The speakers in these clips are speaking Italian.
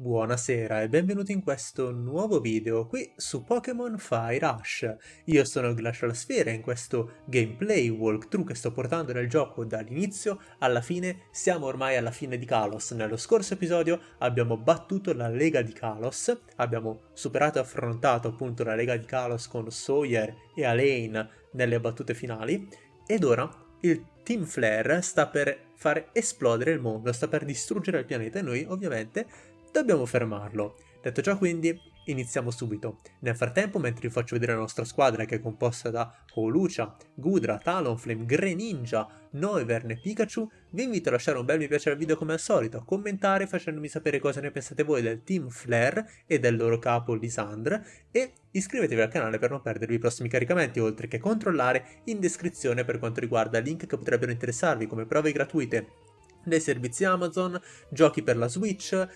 Buonasera e benvenuti in questo nuovo video qui su Pokémon Fire Rush. Io sono Glacial Sphere e in questo gameplay walkthrough che sto portando nel gioco dall'inizio alla fine siamo ormai alla fine di Kalos. Nello scorso episodio abbiamo battuto la Lega di Kalos, abbiamo superato e affrontato appunto la Lega di Kalos con Sawyer e Alain nelle battute finali ed ora il Team Flare sta per far esplodere il mondo, sta per distruggere il pianeta e noi ovviamente dobbiamo fermarlo. Detto ciò quindi, iniziamo subito. Nel frattempo, mentre vi faccio vedere la nostra squadra che è composta da Holucia, Gudra, Talonflame, Greninja, Noivern e Pikachu, vi invito a lasciare un bel mi piace al video come al solito, a commentare facendomi sapere cosa ne pensate voi del Team Flare e del loro capo Lisandre e iscrivetevi al canale per non perdervi i prossimi caricamenti, oltre che controllare in descrizione per quanto riguarda link che potrebbero interessarvi come prove gratuite dei servizi Amazon, giochi per la Switch,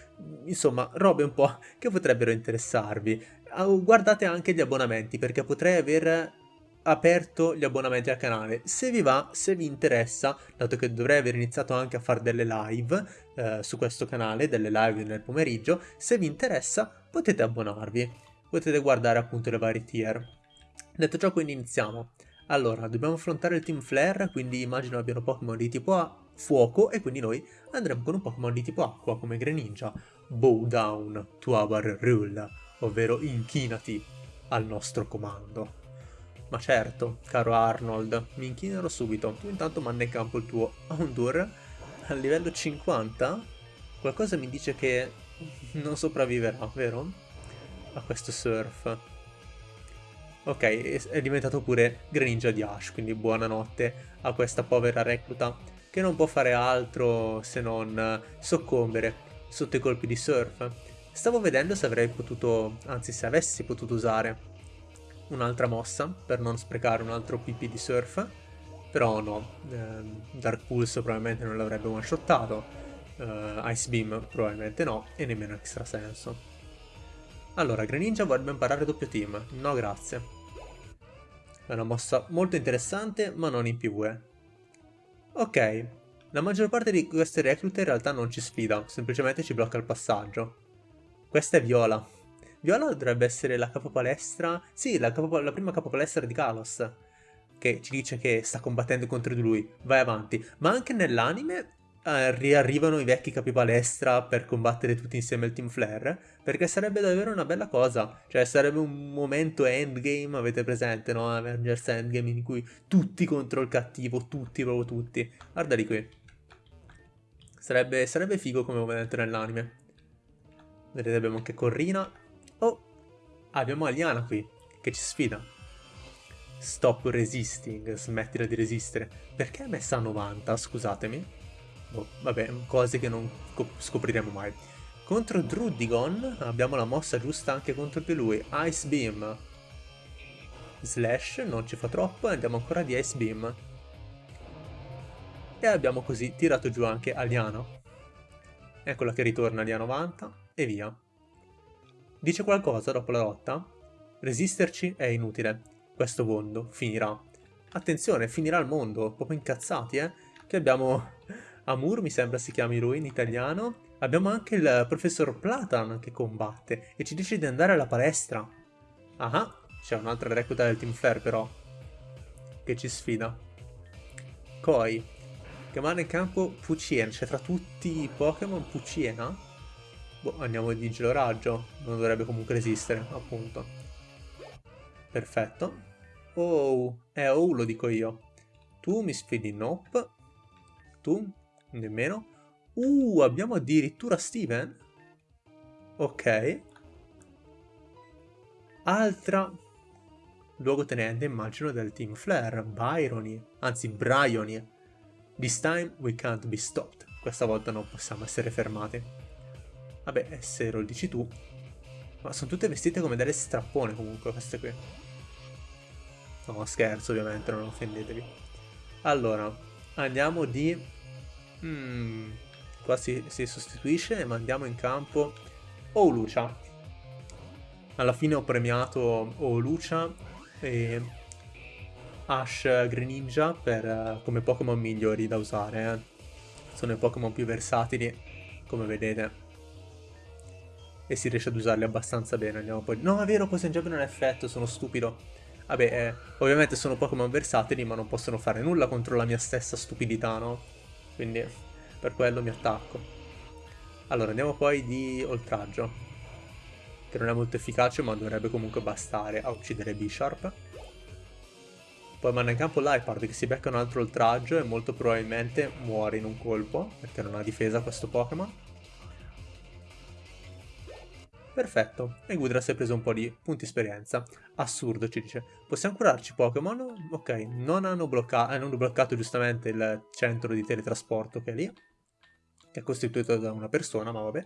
insomma robe un po' che potrebbero interessarvi. Ah, guardate anche gli abbonamenti perché potrei aver aperto gli abbonamenti al canale. Se vi va, se vi interessa, dato che dovrei aver iniziato anche a fare delle live eh, su questo canale, delle live nel pomeriggio, se vi interessa potete abbonarvi, potete guardare appunto le varie tier. Detto ciò quindi iniziamo. Allora, dobbiamo affrontare il Team Flare, quindi immagino abbiano Pokémon di tipo A, fuoco, e quindi noi andremo con un Pokémon di tipo acqua, come Greninja. Bow down to our rule, ovvero inchinati al nostro comando. Ma certo, caro Arnold, mi inchinerò subito. Tu intanto manda in campo il tuo Houndour a livello 50. Qualcosa mi dice che non sopravviverà, vero? A questo surf. Ok, è diventato pure Greninja di Ash, quindi buonanotte a questa povera recluta che non può fare altro se non soccombere sotto i colpi di surf. Stavo vedendo se avrei potuto, anzi se avessi potuto usare un'altra mossa per non sprecare un altro PP di surf, però no, eh, Dark Pulse probabilmente non l'avrebbe one-shottato, eh, Ice Beam probabilmente no, e nemmeno Extra Senso. Allora, Greninja vorrebbe imparare doppio team, no grazie. È una mossa molto interessante, ma non in PvE. Ok, la maggior parte di queste reclute in realtà non ci sfida, semplicemente ci blocca il passaggio. Questa è Viola. Viola dovrebbe essere la capopalestra... Sì, la, capo... la prima capopalestra di Kalos, che ci dice che sta combattendo contro di lui. Vai avanti. Ma anche nell'anime eh, riarrivano i vecchi capipalestra per combattere tutti insieme il Team Flare, perché sarebbe davvero una bella cosa, cioè sarebbe un momento endgame, avete presente, no? Avengers Endgame in cui tutti contro il cattivo, tutti, proprio tutti. Guardali qui. Sarebbe, sarebbe figo come momento nell'anime. Vedete abbiamo anche Corrina. Oh, abbiamo Aliana qui, che ci sfida. Stop resisting, smettila di resistere. Perché è messa a 90, scusatemi? Boh, vabbè, cose che non scopriremo mai. Contro Drudigon abbiamo la mossa giusta anche contro di lui. Ice Beam. Slash, non ci fa troppo, e andiamo ancora di Ice Beam. E abbiamo così tirato giù anche Aliano. Eccola che ritorna lì a 90 e via. Dice qualcosa dopo la lotta? Resisterci è inutile. Questo mondo finirà. Attenzione, finirà il mondo. Proprio incazzati, eh? Che abbiamo Amur mi sembra si chiami lui in italiano. Abbiamo anche il professor Platan che combatte e ci dice di andare alla palestra. Ah, c'è un'altra recluta del Team Flare però, che ci sfida. Koi, che manda in campo Pucien, cioè tra tutti i Pokémon Puciena? Boh, andiamo di gelo raggio, non dovrebbe comunque resistere, appunto. Perfetto. Oh, eh, oh, lo dico io. Tu mi sfidi Nope. Tu Nemmeno. Uh, abbiamo addirittura Steven. Ok. Altra luogotenente, immagino, del team Flare. Byrony. Anzi, Bryony. This time we can't be stopped. Questa volta non possiamo essere fermati. Vabbè, se lo dici tu. Ma sono tutte vestite come delle strappone comunque queste qui. No, scherzo ovviamente, non offendetevi. Allora, andiamo di Mm, qua si, si, sostituisce e mandiamo in campo Olucia. Alla fine ho premiato Olucia e Ash Greninja per, come Pokémon migliori da usare. Eh. Sono i Pokémon più versatili, come vedete. e si riesce ad usarli abbastanza bene. Andiamo poi... No, è vero, Poison Jab non ha effetto, sono stupido. Vabbè, eh, ovviamente sono Pokémon versatili, ma non possono fare nulla contro la mia stessa stupidità, no? Quindi per quello mi attacco. Allora, andiamo poi di oltraggio. Che non è molto efficace, ma dovrebbe comunque bastare a uccidere Bisharp. Poi manda in campo Lipard che si becca un altro oltraggio e molto probabilmente muore in un colpo, perché non ha difesa questo Pokémon. Perfetto, e Gudra si è preso un po' di punti esperienza. Assurdo, ci dice. Possiamo curarci Pokémon? Ok, non hanno, blocca hanno bloccato giustamente il centro di teletrasporto che è lì, che è costituito da una persona, ma vabbè,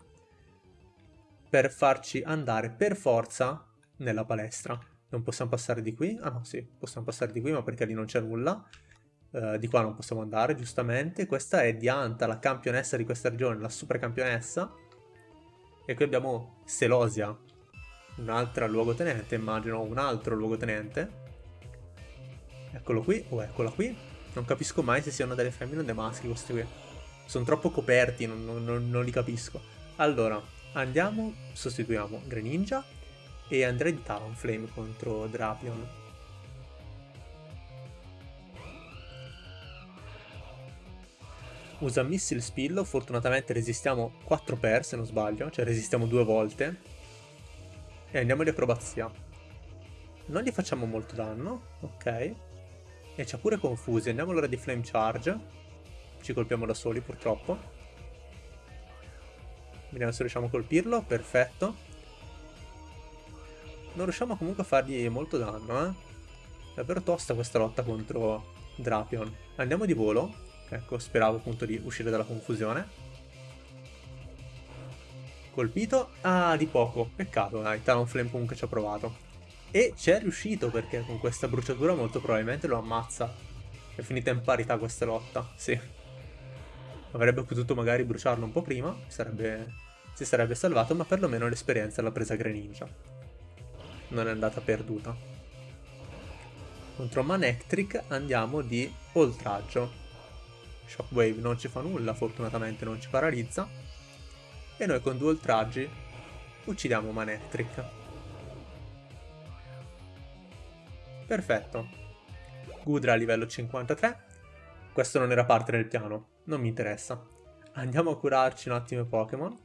per farci andare per forza nella palestra. Non possiamo passare di qui? Ah no, sì, possiamo passare di qui, ma perché lì non c'è nulla. Uh, di qua non possiamo andare, giustamente. Questa è Dianta, la campionessa di questa regione, la super campionessa. E qui abbiamo Selosia, un'altra luogotenente, immagino un altro luogotenente. Eccolo qui, o eccola qui. Non capisco mai se siano delle femmine o dei maschi questi qui. Sono troppo coperti, non, non, non li capisco. Allora, andiamo, sostituiamo Greninja e andrei di Talonflame contro Drapion. Usa Missile Spillo, fortunatamente resistiamo 4 per se non sbaglio, cioè resistiamo due volte. E andiamo di acrobazia. Non gli facciamo molto danno, ok. E ci ha pure confusi, andiamo allora di Flame Charge. Ci colpiamo da soli purtroppo. Vediamo se riusciamo a colpirlo, perfetto. Non riusciamo comunque a fargli molto danno, eh. Davvero tosta questa lotta contro Drapion. Andiamo di volo. Ecco, speravo appunto di uscire dalla confusione. Colpito. Ah, di poco. Peccato, dai. Talonflame comunque ci ha provato. E ci è riuscito perché con questa bruciatura molto probabilmente lo ammazza. È finita in parità questa lotta, sì. Avrebbe potuto magari bruciarlo un po' prima, sarebbe... si sarebbe salvato, ma perlomeno l'esperienza l'ha presa Greninja non è andata perduta. Contro Manectric andiamo di oltraggio. Shockwave non ci fa nulla, fortunatamente non ci paralizza. E noi con due oltraggi uccidiamo Manectric. Perfetto. Gudra a livello 53. Questo non era parte del piano, non mi interessa. Andiamo a curarci un attimo i Pokémon.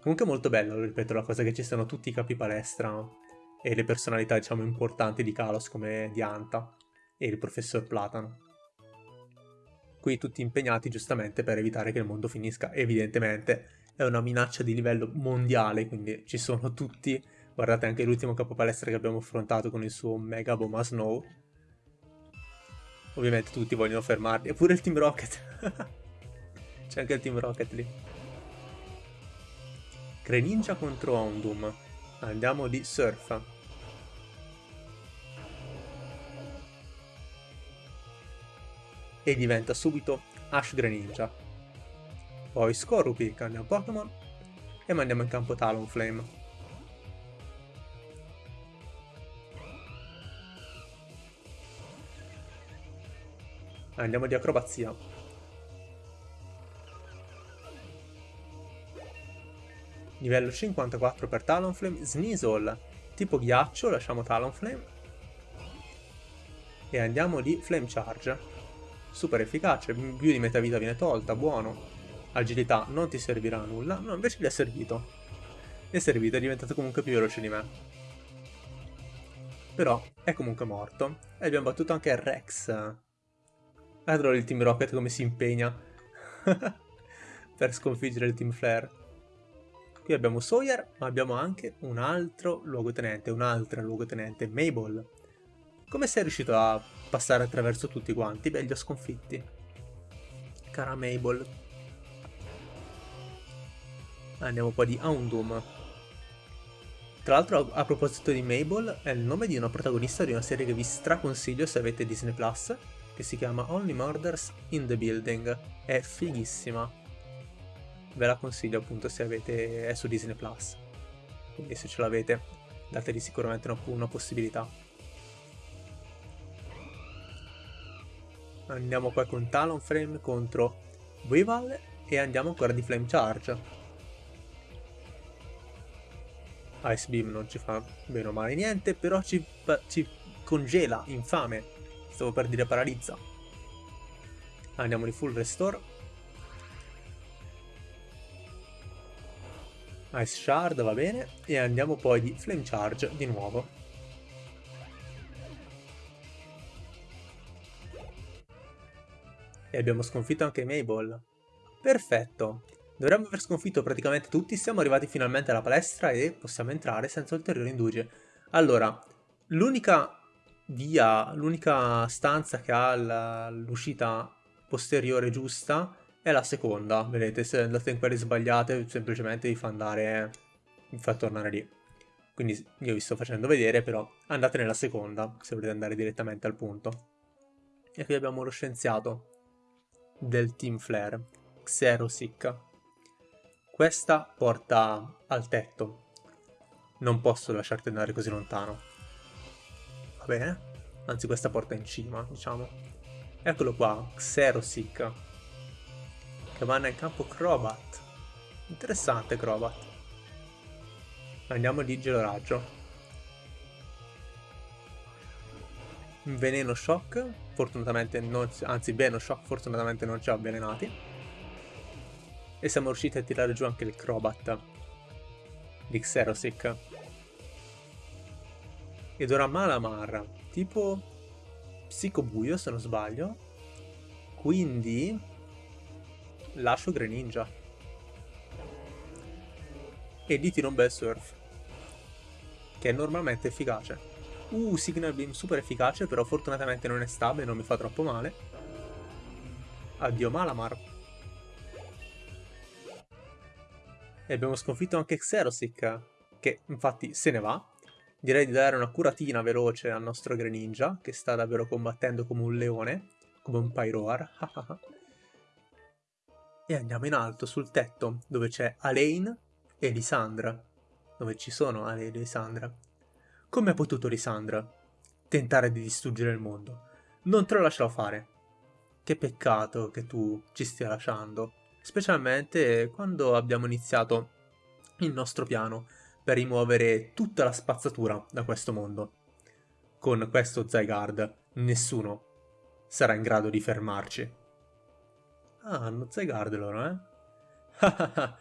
Comunque molto bello, ripeto, la cosa che ci siano tutti i capi palestra e le personalità diciamo importanti di Kalos come Dianta e il professor Platano. Qui tutti impegnati giustamente per evitare che il mondo finisca, evidentemente è una minaccia di livello mondiale, quindi ci sono tutti, guardate anche l'ultimo capopalestra che abbiamo affrontato con il suo Mega Boma Snow, ovviamente tutti vogliono fermarli, eppure il Team Rocket, c'è anche il Team Rocket lì. Greninja contro Ondum, andiamo di Surf. E diventa subito Ash Greninja. Poi Scorupi cambia un Pokémon e mandiamo in campo Talonflame. Andiamo di acrobazia. Livello 54 per Talonflame, Sneasel, tipo ghiaccio, lasciamo Talonflame. E andiamo di Flame Charge super efficace, più di metà vita viene tolta, buono. Agilità non ti servirà a nulla, no invece gli è servito. Gli è servito, è diventato comunque più veloce di me. Però è comunque morto. E abbiamo battuto anche Rex. Guardalo il Team Rocket come si impegna per sconfiggere il Team Flare. Qui abbiamo Sawyer, ma abbiamo anche un altro luogotenente, un'altra luogotenente, Mabel. Come sei riuscito a passare attraverso tutti quanti? Beh, li ho sconfitti. Cara Mabel. Andiamo poi di Houndoom. Tra l'altro, a proposito di Mabel, è il nome di una protagonista di una serie che vi straconsiglio se avete Disney+, Plus, che si chiama Only Murders in the Building. È fighissima. Ve la consiglio appunto se avete... è su Disney+. Plus. Quindi se ce l'avete, dategli sicuramente una, una possibilità. Andiamo qua con Talonframe contro Weavile e andiamo ancora di Flame Charge. Ice Beam non ci fa bene o male niente, però ci, ci congela, infame. Stavo per dire paralizza. Andiamo di full restore. Ice Shard va bene. E andiamo poi di Flame Charge di nuovo. E abbiamo sconfitto anche Mabel. Perfetto. Dovremmo aver sconfitto praticamente tutti, siamo arrivati finalmente alla palestra e possiamo entrare senza ulteriori indugie. Allora, l'unica via, l'unica stanza che ha l'uscita posteriore giusta è la seconda. Vedete, se andate in quelle sbagliate semplicemente vi fa andare, vi fa tornare lì. Quindi io vi sto facendo vedere, però andate nella seconda se volete andare direttamente al punto. E qui abbiamo lo scienziato del Team Flare, Xerosic. Questa porta al tetto. Non posso lasciarti andare così lontano. Va bene? Anzi, questa porta in cima, diciamo. Eccolo qua, Xerosic. Che vanno in campo Crobat. Interessante Crobat. Andiamo di geloraggio. Veneno Shock, fortunatamente non, anzi Veno Shock fortunatamente non ci ha avvelenati. E siamo riusciti a tirare giù anche il Crobat di Xerosic. Ed ora Malamar, tipo Psicobuio se non sbaglio. Quindi lascio Greninja. E gli tiro un bel surf. Che è normalmente efficace. Uh, Signal Beam super efficace, però fortunatamente non è stabile, non mi fa troppo male. Addio Malamar. E abbiamo sconfitto anche Xerosic, che infatti se ne va. Direi di dare una curatina veloce al nostro Greninja, che sta davvero combattendo come un leone, come un Pyroar. e andiamo in alto, sul tetto, dove c'è Alain e Lisandra. Dove ci sono Alain e Lisandra. Come ha potuto Lisandra tentare di distruggere il mondo? Non te lo lascerò fare. Che peccato che tu ci stia lasciando, specialmente quando abbiamo iniziato il nostro piano per rimuovere tutta la spazzatura da questo mondo. Con questo Zygarde nessuno sarà in grado di fermarci. Ah, hanno Zygarde loro, eh?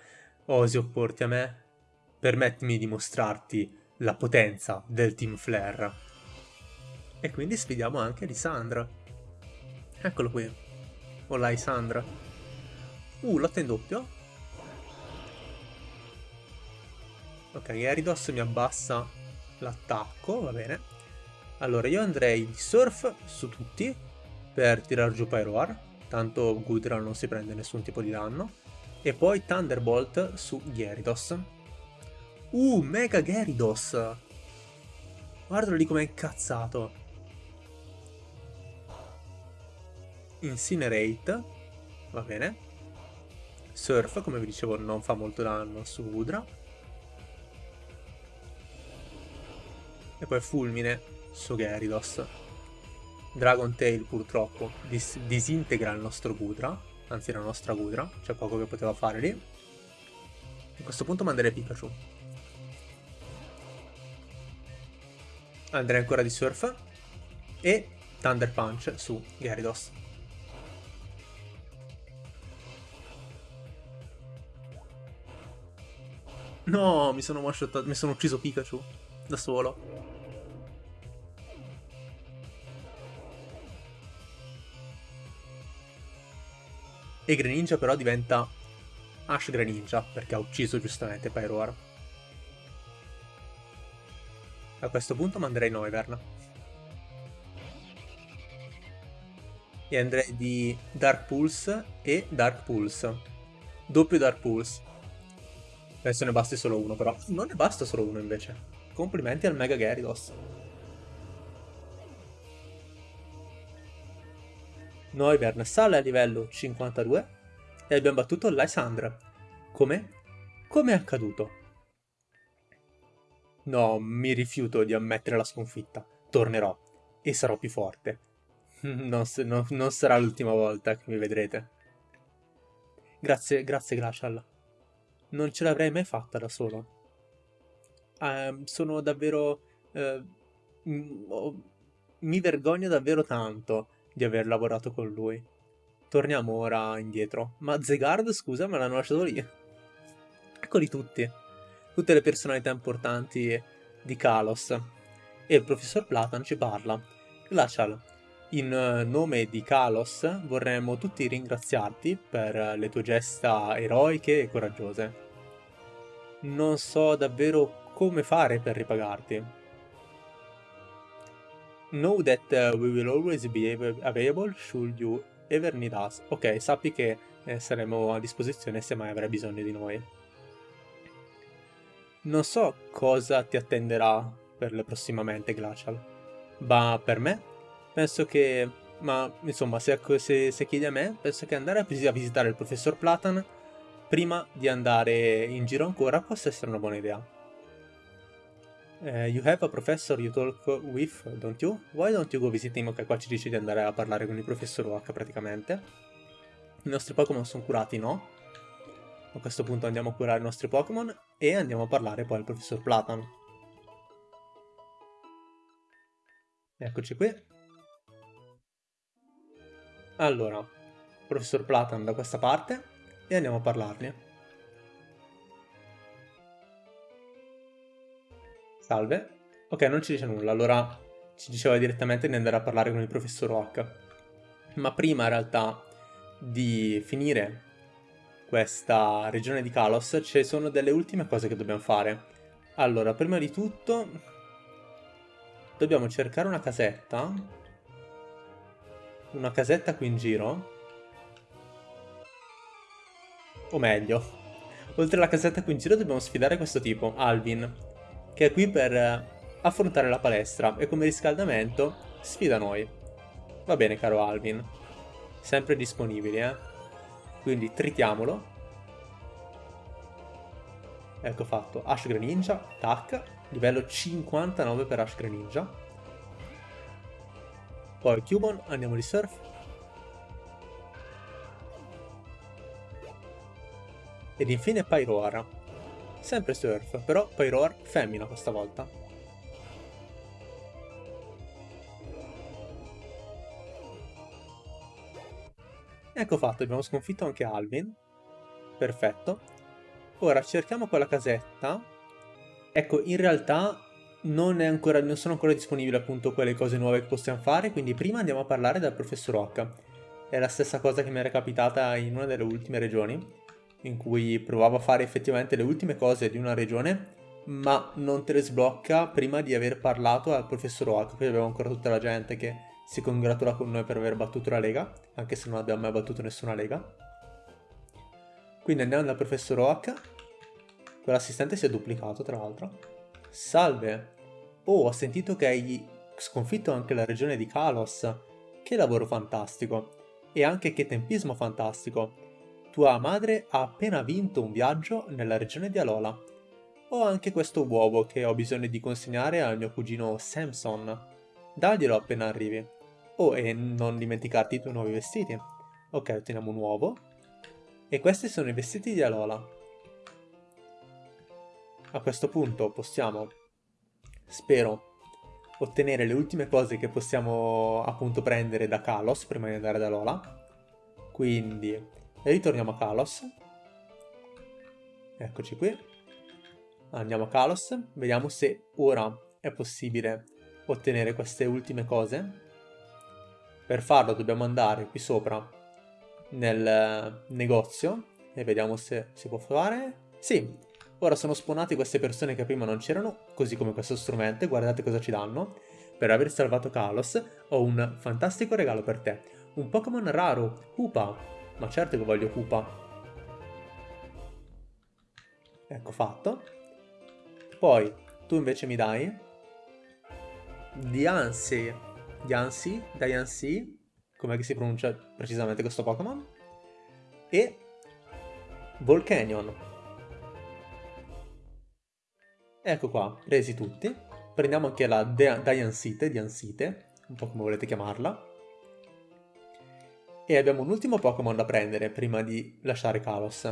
Osi opporti a me? Permettimi di mostrarti la potenza del Team Flare. E quindi sfidiamo anche Lisandra. Eccolo qui. O la Lisandra. Uh, lotta in doppio. Ok, Eridos mi abbassa l'attacco, va bene. Allora, io andrei di Surf su tutti per tirar giù Pyroar. Tanto Gudra non si prende nessun tipo di danno. E poi Thunderbolt su Gyarados. Uh, Mega Gyarados! Guardalo lì com'è incazzato. Incinerate. Va bene. Surf, come vi dicevo, non fa molto danno su Udra. E poi Fulmine su Gyarados. Dragon Tail purtroppo dis disintegra il nostro Gudra, anzi la nostra Gudra, c'è poco che poteva fare lì. A questo punto manderei Pikachu. Andrei ancora di Surf e Thunder Punch su Gyarados. No, mi sono, mi sono ucciso Pikachu da solo. E Greninja però diventa Ash Greninja perché ha ucciso giustamente Pyroar. A questo punto manderei Noivern. E andrei di Dark Pulse e Dark Pulse. Doppio Dark Pulse. Adesso ne basti solo uno però. Non ne basta solo uno invece. Complimenti al Mega Gyarados. Noivern sale a livello 52 e abbiamo battuto Lysandra. Come? Come è accaduto? No, mi rifiuto di ammettere la sconfitta. Tornerò e sarò più forte. Non, non, non sarà l'ultima volta che mi vedrete. Grazie, grazie Glacial. Non ce l'avrei mai fatta da solo. eh, sono davvero... Eh, mi vergogno davvero tanto di aver lavorato con lui. Torniamo ora indietro. Ma Zegard, scusa, me l'hanno lasciato lì. Eccoli tutti. Tutte le personalità importanti di Kalos. E il professor Platan ci parla. Glacial, in nome di Kalos vorremmo tutti ringraziarti per le tue gesta eroiche e coraggiose. Non so davvero come fare per ripagarti. Know that uh, we will always be available should you ever need us. Ok, sappi che eh, saremo a disposizione se mai avrai bisogno di noi. Non so cosa ti attenderà per prossimamente Glacial, ma per me penso che, ma insomma, se, se, se chiedi a me, penso che andare a, visitare il professor Platan prima di andare in giro ancora possa essere una buona idea. Uh, you have a professor you talk with, don't you? Why don't you go visit him? Ok, qua ci dice di andare a parlare con il professor Oak praticamente. I nostri Pokémon sono curati, no? A questo punto andiamo a curare i nostri Pokémon e andiamo a parlare poi al professor Platan. Eccoci qui. Allora, professor Platan da questa parte e andiamo a parlarne. Salve. Ok, non ci dice nulla, allora ci diceva direttamente di andare a parlare con il professor Oak. Ma prima in realtà di finire questa regione di Kalos ci sono delle ultime cose che dobbiamo fare. Allora, prima di tutto dobbiamo cercare una casetta una casetta qui in giro. O meglio, oltre alla casetta qui in giro dobbiamo sfidare questo tipo, Alvin, che è qui per affrontare la palestra e come riscaldamento sfida noi. Va bene caro Alvin, sempre disponibili eh. Quindi tritiamolo. Ecco fatto, Ash Greninja, tac, livello 59 per Ash Greninja. Poi Cubon, andiamo di surf. Ed infine Pyroar. Sempre surf, però Pyroar femmina questa volta. Ecco fatto, abbiamo sconfitto anche Alvin. Perfetto. Ora cerchiamo quella casetta. Ecco, in realtà non, ancora, non, sono ancora disponibili appunto quelle cose nuove che possiamo fare, quindi prima andiamo a parlare dal professor Oak. È la stessa cosa che mi era capitata in una delle ultime regioni, in cui provavo a fare effettivamente le ultime cose di una regione, ma non te le sblocca prima di aver parlato al professor Oak. Qui abbiamo ancora tutta la gente che si congratula con noi per aver battuto la Lega, anche se non abbiamo mai battuto nessuna Lega. Quindi andiamo dal professor Oak. Quell'assistente si è duplicato, tra l'altro. Salve! Oh, ho sentito che hai sconfitto anche la regione di Kalos. Che lavoro fantastico! E anche che tempismo fantastico! Tua madre ha appena vinto un viaggio nella regione di Alola. Ho anche questo uovo che ho bisogno di consegnare al mio cugino Samson. Daglielo appena arrivi. Oh, e non dimenticarti i tuoi nuovi vestiti. Ok, otteniamo un uovo. E questi sono i vestiti di Alola. A questo punto possiamo, spero, ottenere le ultime cose che possiamo appunto prendere da Kalos prima di andare da Lola. Quindi ritorniamo a Kalos. Eccoci qui. Andiamo a Kalos, vediamo se ora è possibile ottenere queste ultime cose. Per farlo dobbiamo andare qui sopra nel negozio e vediamo se si può fare. Sì, Ora sono spawnate queste persone che prima non c'erano, così come questo strumento, guardate cosa ci danno. Per aver salvato Kalos ho un fantastico regalo per te. Un Pokémon raro, Hoopa. Ma certo che voglio Hoopa. Ecco fatto. Poi tu invece mi dai Diancie, Diancie, Diancie, com'è si pronuncia precisamente questo Pokémon? E Volcanion. Ecco qua, presi tutti. Prendiamo anche la Diansite, Diansite, un po' come volete chiamarla. E abbiamo un ultimo Pokémon da prendere prima di lasciare Kalos.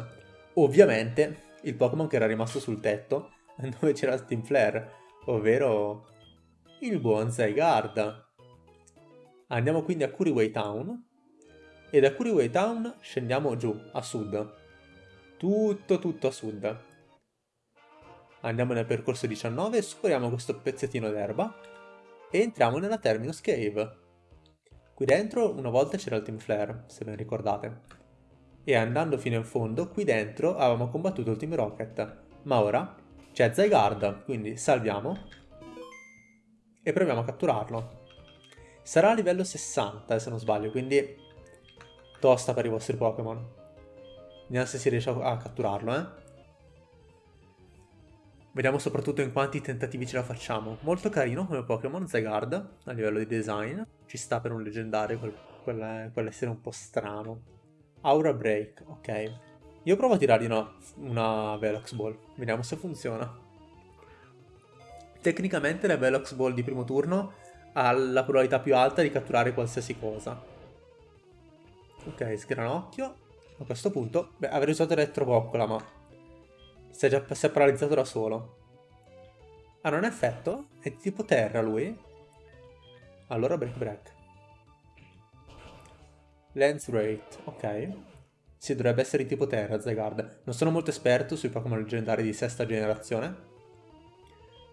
Ovviamente il Pokémon che era rimasto sul tetto, dove c'era il Team Flare, ovvero il buon Zygarde. Andiamo quindi a Kuriway Town e da Kuriway Town scendiamo giù, a sud. Tutto, tutto a sud. Andiamo nel percorso 19, superiamo questo pezzettino d'erba e entriamo nella Terminus Cave. Qui dentro una volta c'era il Team Flare, se ben ricordate. E andando fino in fondo, qui dentro avevamo combattuto il Team Rocket. Ma ora c'è Zygarde, quindi salviamo e proviamo a catturarlo. Sarà a livello 60 se non sbaglio, quindi tosta per i vostri Pokémon. Vediamo se si riesce a catturarlo, eh. Vediamo soprattutto in quanti tentativi ce la facciamo. Molto carino come Pokémon, Zygarde, a livello di design. Ci sta per un leggendario, quel, quel, quell'essere un po' strano. Aura Break, ok. Io provo a tirargli una, una Velox Ball, vediamo se funziona. Tecnicamente la Velox Ball di primo turno ha la probabilità più alta di catturare qualsiasi cosa. Ok, sgranocchio. A questo punto, beh, avrei usato Elettroboccola, ma si è già si è paralizzato da solo. Ah, non è effetto? È tipo terra lui? Allora break break. Lens rate, ok. Si dovrebbe essere di tipo terra, Zygarde. Non sono molto esperto sui Pokémon leggendari di sesta generazione.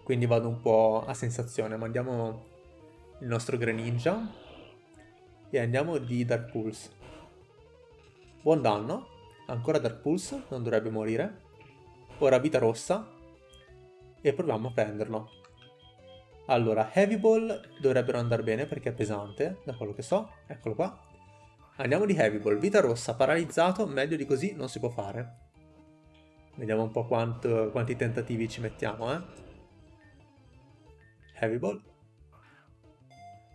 Quindi vado un po' a sensazione. Mandiamo il nostro Greninja. E andiamo di Dark Pulse. Buon danno. Ancora Dark Pulse, non dovrebbe morire. Ora vita rossa. E proviamo a prenderlo. Allora, Heavy Ball dovrebbero andare bene perché è pesante, da quello che so. Eccolo qua. Andiamo di Heavy Ball. Vita rossa, paralizzato, meglio di così non si può fare. Vediamo un po' quanto, quanti tentativi ci mettiamo, eh. Heavy Ball.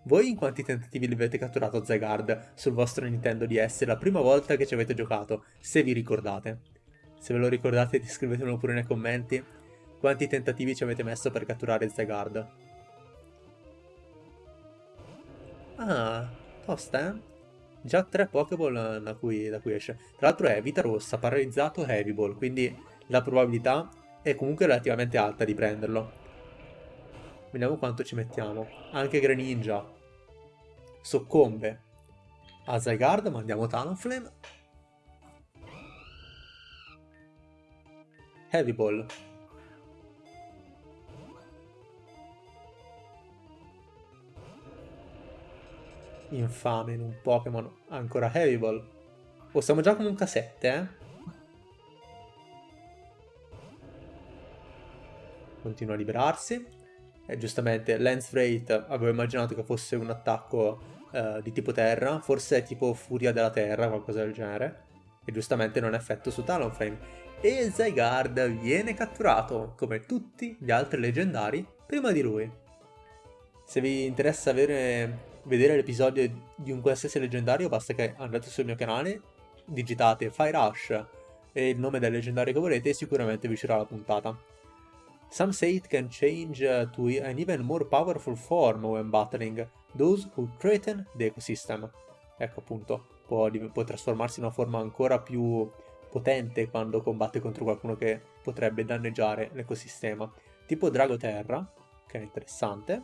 Voi in quanti tentativi li avete catturato Zygarde sul vostro Nintendo DS la prima volta che ci avete giocato, se vi ricordate? Se ve lo ricordate scrivetemelo pure nei commenti. Quanti tentativi ci avete messo per catturare Zygarde? Ah, tosta eh? Già tre Pokéball da cui, da cui esce. Tra l'altro è vita rossa, paralizzato, Heavy Ball, quindi la probabilità è comunque relativamente alta di prenderlo. Vediamo quanto ci mettiamo. Anche Greninja soccombe a Zygarde, mandiamo Talonflame. Heavy Ball. Infame in un Pokémon ancora Heavy Ball. Oh, siamo già comunque a 7, eh? Continua a liberarsi. E giustamente Lance Rate avevo immaginato che fosse un attacco uh, di tipo terra, forse è tipo Furia della Terra, qualcosa del genere. E giustamente non ha effetto su Talonflame. E Zygarde viene catturato, come tutti gli altri leggendari, prima di lui. Se vi interessa avere, vedere l'episodio di un qualsiasi leggendario, basta che andate sul mio canale, digitate Fire Rush e il nome del leggendario che volete e sicuramente vi uscirà la puntata. Some say it can change uh, to an even more powerful form when battling those who threaten the ecosystem. Ecco appunto, può, può trasformarsi in una forma ancora più potente quando combatte contro qualcuno che potrebbe danneggiare l'ecosistema. Tipo Drago Terra, che è interessante.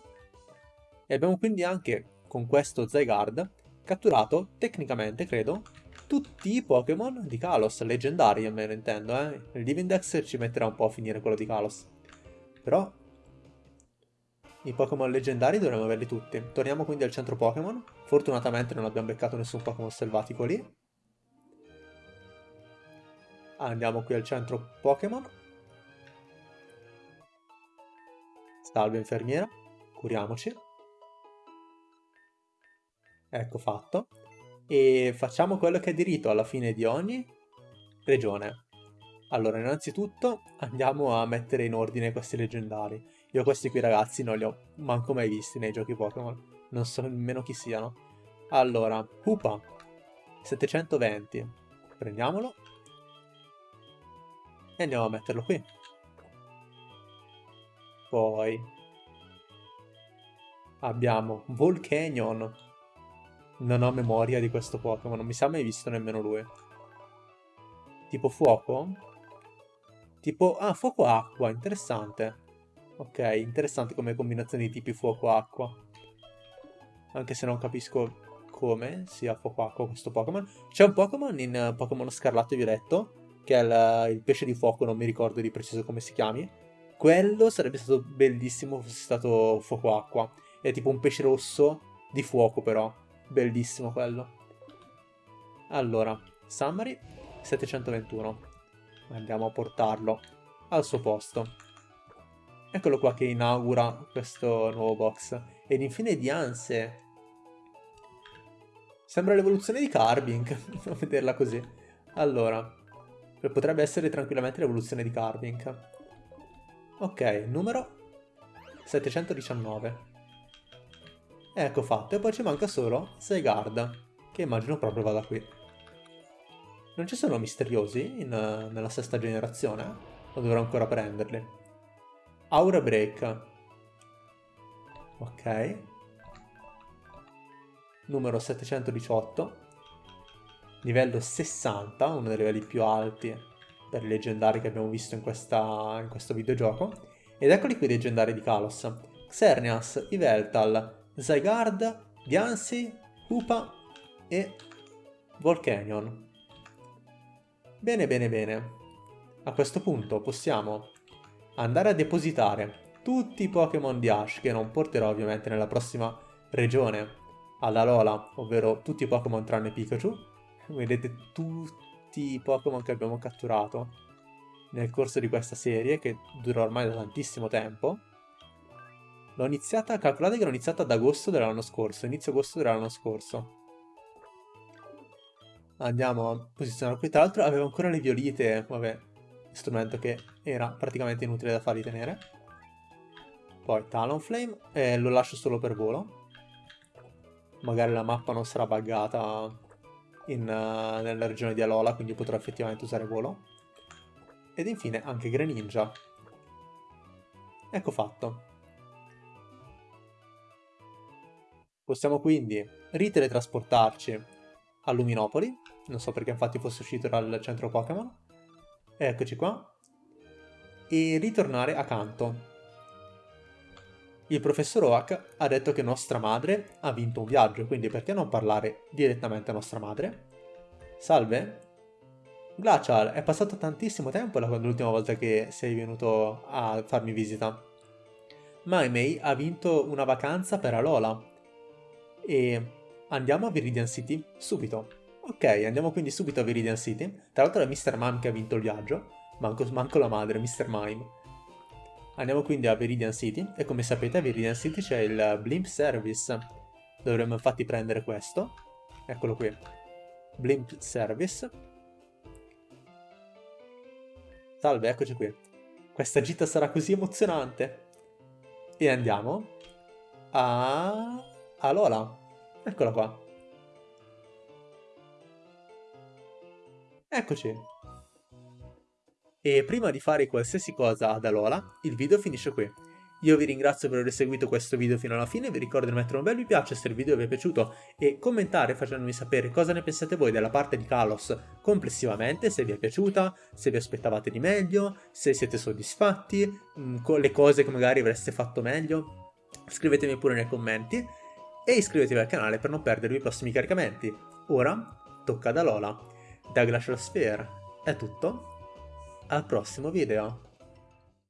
E abbiamo quindi anche, con questo Zygarde, catturato, tecnicamente credo, tutti i Pokémon di Kalos, leggendari almeno intendo, eh. Il Divindex ci metterà un po' a finire quello di Kalos. Però i Pokémon leggendari dovremmo averli tutti. Torniamo quindi al centro Pokémon. Fortunatamente non abbiamo beccato nessun Pokémon selvatico lì. Andiamo qui al centro Pokémon. Salve infermiera. Curiamoci. Ecco fatto. E facciamo quello che è diritto alla fine di ogni regione. Allora, innanzitutto andiamo a mettere in ordine questi leggendari. Io questi qui ragazzi non li ho manco mai visti nei giochi Pokémon. Non so nemmeno chi siano. Allora, Pupa, 720. Prendiamolo. E andiamo a metterlo qui. Poi abbiamo Volcanion. Non ho memoria di questo Pokémon, non mi sa mai visto nemmeno lui. Tipo fuoco? Tipo, ah, fuoco-acqua, interessante. Ok, interessante come combinazione di tipi fuoco-acqua. Anche se non capisco come sia fuoco-acqua questo Pokémon. C'è un Pokémon in uh, Pokémon Scarlatto e Violetto, che è il, il, pesce di fuoco, non mi ricordo di preciso come si chiami. Quello sarebbe stato bellissimo fosse stato fuoco-acqua. È tipo un pesce rosso di fuoco però. Bellissimo quello. Allora, Summary 721. Andiamo a portarlo al suo posto. Eccolo qua che inaugura questo nuovo box. Ed infine Dianse. Sembra l'evoluzione di Carbink, a vederla così. Allora, potrebbe essere tranquillamente l'evoluzione di Carbink. Ok, numero 719. Ecco fatto, e poi ci manca solo Seigard, che immagino proprio vada qui. Non ci sono misteriosi in, nella sesta generazione? O dovrò ancora prenderli? Aura Break. Ok. Numero 718. Livello 60, uno dei livelli più alti per i leggendari che abbiamo visto in, questa, in questo videogioco. Ed eccoli qui i leggendari di Kalos. Xerneas, Yveltal, Zygarde, Diancie, Hoopa e Volcanion. Bene, bene, bene. A questo punto possiamo andare a depositare tutti i Pokémon di Ash, che non porterò ovviamente nella prossima regione, alla Lola, ovvero tutti i Pokémon tranne Pikachu. Vedete tutti i Pokémon che abbiamo catturato nel corso di questa serie, che dura ormai da tantissimo tempo. L'ho iniziata, calcolate che l'ho iniziata ad agosto dell'anno scorso, inizio agosto dell'anno scorso. Andiamo a posizionare qui, tra l'altro avevo ancora le violite, vabbè, strumento che era praticamente inutile da farli tenere. Poi Talonflame, eh, lo lascio solo per volo. Magari la mappa non sarà buggata in, uh, nella regione di Alola, quindi potrò effettivamente usare volo. Ed infine anche Greninja. Ecco fatto. Possiamo quindi riteletrasportarci a Luminopoli, non so perché infatti fosse uscito dal centro Pokémon, eccoci qua, e ritornare a Kanto. Il professor Oak ha detto che nostra madre ha vinto un viaggio, quindi perché non parlare direttamente a nostra madre? Salve? Glacial, è passato tantissimo tempo dall'ultima volta che sei venuto a farmi visita. Maimei ha vinto una vacanza per Alola e andiamo a Viridian City subito. Ok, andiamo quindi subito a Viridian City. Tra l'altro è Mr. Mime che ha vinto il viaggio. Manco, manco la madre, Mr. Mime. Andiamo quindi a Viridian City e come sapete a Viridian City c'è il Blimp Service. Dovremmo infatti prendere questo. Eccolo qui. Blimp Service. Salve, eccoci qui. Questa gita sarà così emozionante. E andiamo a Alola. Eccola qua. Eccoci. E prima di fare qualsiasi cosa ad Alola, il video finisce qui. Io vi ringrazio per aver seguito questo video fino alla fine, vi ricordo di mettere un bel mi piace se il video vi è piaciuto e commentare facendomi sapere cosa ne pensate voi della parte di Kalos complessivamente, se vi è piaciuta, se vi aspettavate di meglio, se siete soddisfatti, mm, con le cose che magari avreste fatto meglio. Scrivetemi pure nei commenti e iscrivetevi al canale per non perdervi i prossimi caricamenti. Ora tocca ad Alola. Da Glacial Sphere è tutto, al prossimo video.